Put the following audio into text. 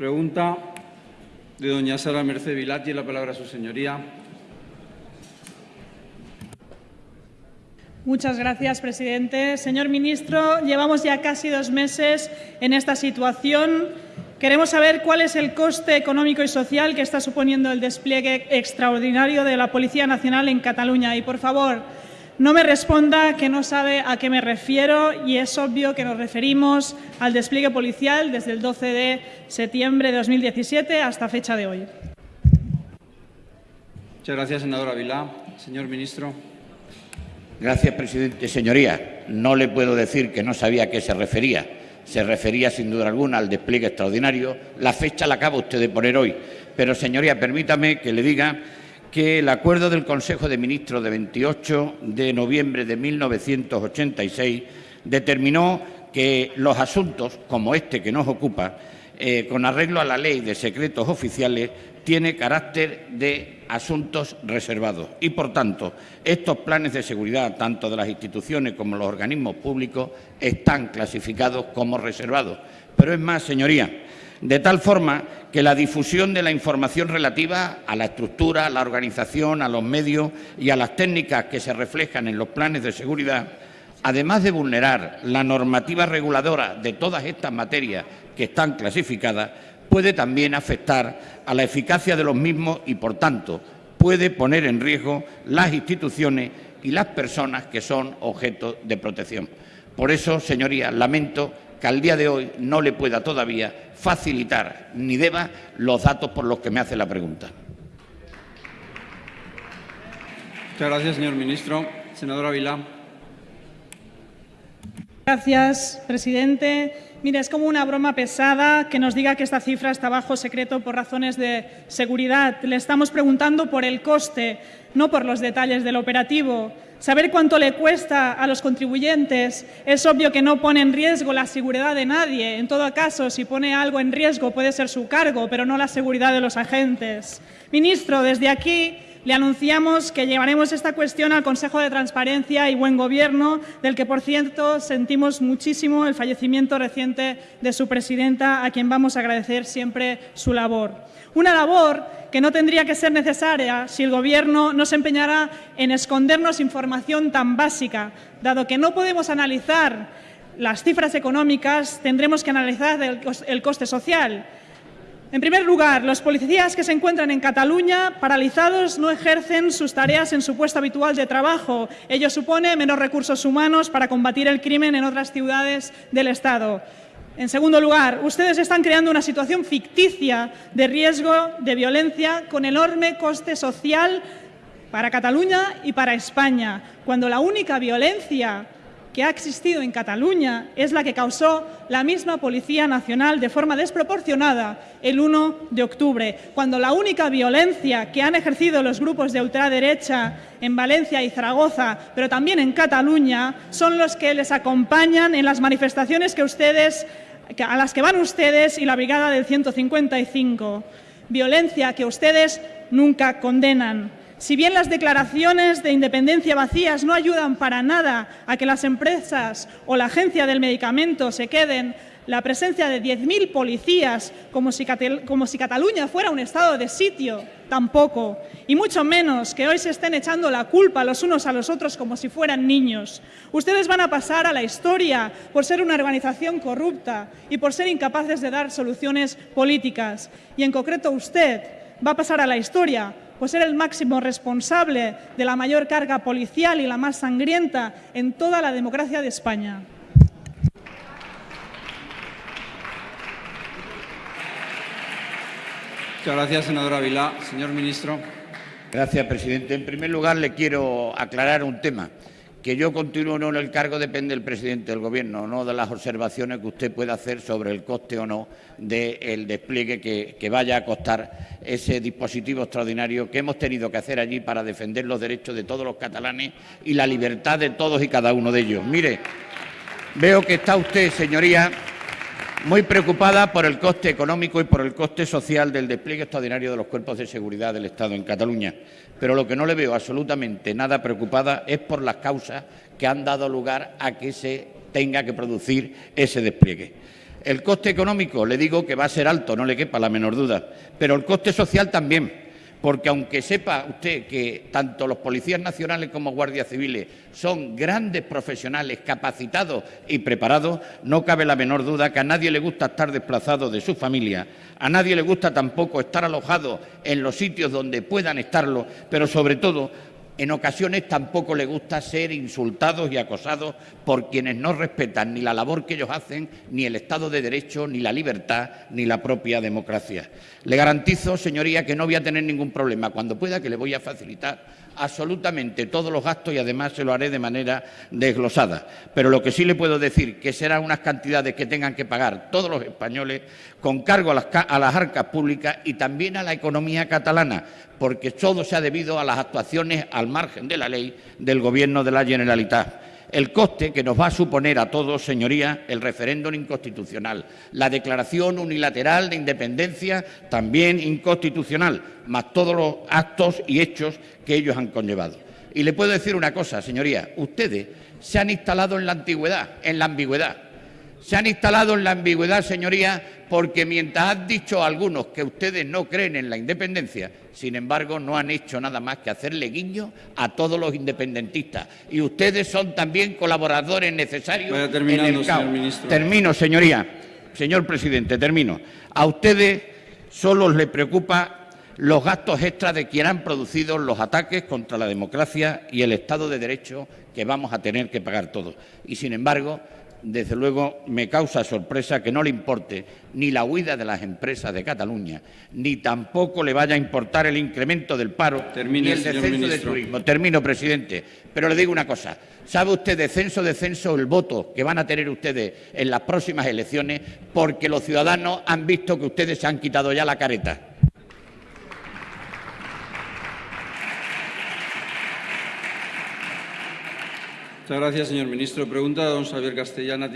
Pregunta de doña Sara Merced Vilar. Tiene la palabra su señoría. Muchas gracias, presidente. Señor ministro, llevamos ya casi dos meses en esta situación. Queremos saber cuál es el coste económico y social que está suponiendo el despliegue extraordinario de la Policía Nacional en Cataluña. Y, por favor, no me responda que no sabe a qué me refiero y es obvio que nos referimos al despliegue policial desde el 12 de septiembre de 2017 hasta fecha de hoy. Muchas gracias, senadora Vilá. Señor ministro. Gracias, presidente. Señoría, no le puedo decir que no sabía a qué se refería. Se refería, sin duda alguna, al despliegue extraordinario. La fecha la acaba usted de poner hoy. Pero, señoría, permítame que le diga que el acuerdo del Consejo de Ministros de 28 de noviembre de 1986 determinó que los asuntos, como este que nos ocupa, eh, con arreglo a la ley de secretos oficiales, tiene carácter de asuntos reservados y, por tanto, estos planes de seguridad, tanto de las instituciones como los organismos públicos, están clasificados como reservados. Pero es más, señoría, de tal forma que la difusión de la información relativa a la estructura, a la organización, a los medios y a las técnicas que se reflejan en los planes de seguridad, además de vulnerar la normativa reguladora de todas estas materias que están clasificadas, puede también afectar a la eficacia de los mismos y, por tanto, puede poner en riesgo las instituciones y las personas que son objeto de protección. Por eso, señorías, lamento que al día de hoy no le pueda todavía facilitar ni deba los datos por los que me hace la pregunta. Muchas gracias, señor ministro. Senadora Vilá. Gracias, presidente. Mire, es como una broma pesada que nos diga que esta cifra está bajo secreto por razones de seguridad. Le estamos preguntando por el coste, no por los detalles del operativo. Saber cuánto le cuesta a los contribuyentes es obvio que no pone en riesgo la seguridad de nadie. En todo caso, si pone algo en riesgo puede ser su cargo, pero no la seguridad de los agentes. Ministro, desde aquí le anunciamos que llevaremos esta cuestión al Consejo de Transparencia y Buen Gobierno, del que, por cierto, sentimos muchísimo el fallecimiento reciente de su presidenta, a quien vamos a agradecer siempre su labor. Una labor que no tendría que ser necesaria si el Gobierno no se empeñara en escondernos información tan básica. Dado que no podemos analizar las cifras económicas, tendremos que analizar el coste social. En primer lugar, los policías que se encuentran en Cataluña paralizados no ejercen sus tareas en su puesto habitual de trabajo. Ello supone menos recursos humanos para combatir el crimen en otras ciudades del Estado. En segundo lugar, ustedes están creando una situación ficticia de riesgo de violencia con enorme coste social para Cataluña y para España, cuando la única violencia que ha existido en Cataluña es la que causó la misma Policía Nacional de forma desproporcionada el 1 de octubre, cuando la única violencia que han ejercido los grupos de ultraderecha en Valencia y Zaragoza, pero también en Cataluña, son los que les acompañan en las manifestaciones que a las que van ustedes y la Brigada del 155. Violencia que ustedes nunca condenan. Si bien las declaraciones de independencia vacías no ayudan para nada a que las empresas o la agencia del medicamento se queden, la presencia de 10.000 policías como si, como si Cataluña fuera un estado de sitio, tampoco. Y mucho menos que hoy se estén echando la culpa los unos a los otros como si fueran niños. Ustedes van a pasar a la historia por ser una organización corrupta y por ser incapaces de dar soluciones políticas. Y en concreto usted va a pasar a la historia pues ser el máximo responsable de la mayor carga policial y la más sangrienta en toda la democracia de España. Muchas gracias, senadora Vilá. Señor ministro. Gracias, presidente. En primer lugar, le quiero aclarar un tema. Que yo continúo no en el cargo depende del presidente del Gobierno, no de las observaciones que usted pueda hacer sobre el coste o no del despliegue que, vaya a costar ese dispositivo extraordinario que hemos tenido que hacer allí para defender los derechos de todos los catalanes y la libertad de todos y cada uno de ellos. Mire, veo que está usted, señoría, muy preocupada por el coste económico y por el coste social del despliegue extraordinario de los cuerpos de seguridad del Estado en Cataluña. Pero lo que no le veo absolutamente nada preocupada es por las causas que han dado lugar a que se tenga que producir ese despliegue. El coste económico, le digo que va a ser alto, no le quepa la menor duda, pero el coste social también porque aunque sepa usted que tanto los policías nacionales como guardias civiles son grandes profesionales capacitados y preparados, no cabe la menor duda que a nadie le gusta estar desplazado de su familia, a nadie le gusta tampoco estar alojado en los sitios donde puedan estarlo, pero sobre todo en ocasiones tampoco le gusta ser insultados y acosados por quienes no respetan ni la labor que ellos hacen, ni el Estado de Derecho, ni la libertad, ni la propia democracia. Le garantizo, señoría, que no voy a tener ningún problema. Cuando pueda, que le voy a facilitar absolutamente todos los gastos y además se lo haré de manera desglosada. Pero lo que sí le puedo decir que serán unas cantidades que tengan que pagar todos los españoles con cargo a las arcas públicas y también a la economía catalana, porque todo se ha debido a las actuaciones al margen de la ley del Gobierno de la Generalitat el coste que nos va a suponer a todos, señorías, el referéndum inconstitucional, la declaración unilateral de independencia también inconstitucional, más todos los actos y hechos que ellos han conllevado. Y le puedo decir una cosa, señorías, ustedes se han instalado en la antigüedad, en la ambigüedad. Se han instalado en la ambigüedad, señorías, porque mientras han dicho algunos que ustedes no creen en la independencia, sin embargo, no han hecho nada más que hacerle guiño a todos los independentistas. Y ustedes son también colaboradores necesarios en el caos. Termino, señoría. Señor presidente, termino. A ustedes solo les preocupa los gastos extras de quien han producido los ataques contra la democracia y el Estado de Derecho que vamos a tener que pagar todos. Y, sin embargo, desde luego me causa sorpresa que no le importe ni la huida de las empresas de Cataluña, ni tampoco le vaya a importar el incremento del paro Termine, ni el descenso del turismo. Termino, presidente. Pero le digo una cosa. ¿Sabe usted descenso, descenso el voto que van a tener ustedes en las próximas elecciones? Porque los ciudadanos han visto que ustedes se han quitado ya la careta. Muchas gracias, señor ministro. Pregunta don Xavier Castellana.